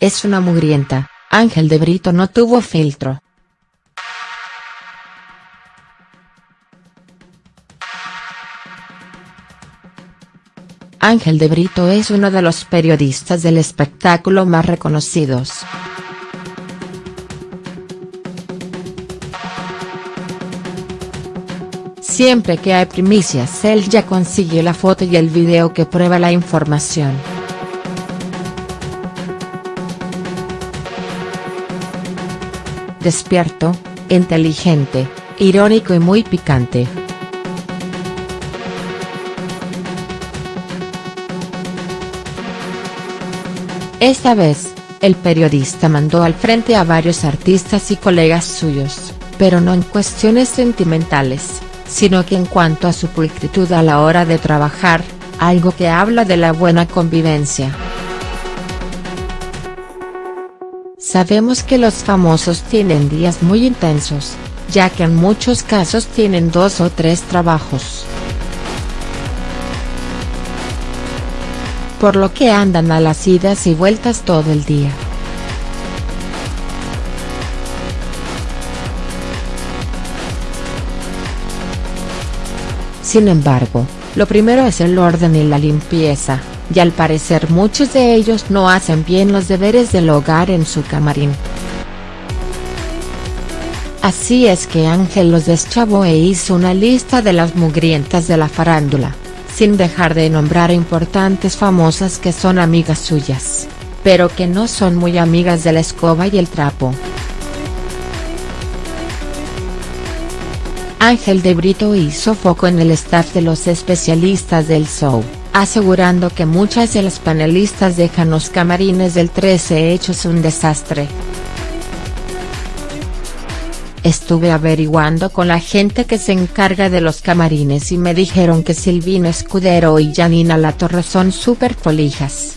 es una mugrienta, Ángel de Brito no tuvo filtro. Ángel de Brito es uno de los periodistas del espectáculo más reconocidos. Siempre que hay primicias él ya consigue la foto y el video que prueba la información. Despierto, inteligente, irónico y muy picante. Esta vez, el periodista mandó al frente a varios artistas y colegas suyos, pero no en cuestiones sentimentales, sino que en cuanto a su pulcritud a la hora de trabajar, algo que habla de la buena convivencia. Sabemos que los famosos tienen días muy intensos, ya que en muchos casos tienen dos o tres trabajos. por lo que andan a las idas y vueltas todo el día. Sin embargo, lo primero es el orden y la limpieza, y al parecer muchos de ellos no hacen bien los deberes del hogar en su camarín. Así es que Ángel los deschavó e hizo una lista de las mugrientas de la farándula sin dejar de nombrar importantes famosas que son amigas suyas, pero que no son muy amigas de la escoba y el trapo. Ángel de Brito hizo foco en el staff de los especialistas del show, asegurando que muchas de las panelistas dejan los camarines del 13 hechos un desastre. Estuve averiguando con la gente que se encarga de los camarines y me dijeron que Silvina Escudero y Janina Latorre son super folijas.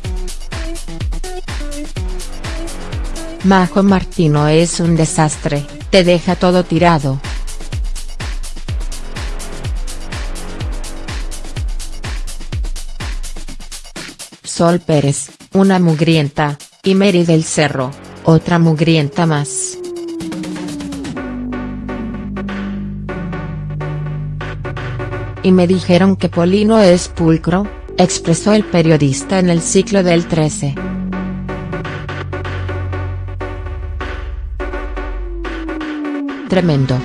Majo Martino es un desastre, te deja todo tirado. Sol Pérez, una mugrienta, y Mary del Cerro, otra mugrienta más. y me dijeron que Polino es pulcro, expresó el periodista en el ciclo del 13. Tremendo.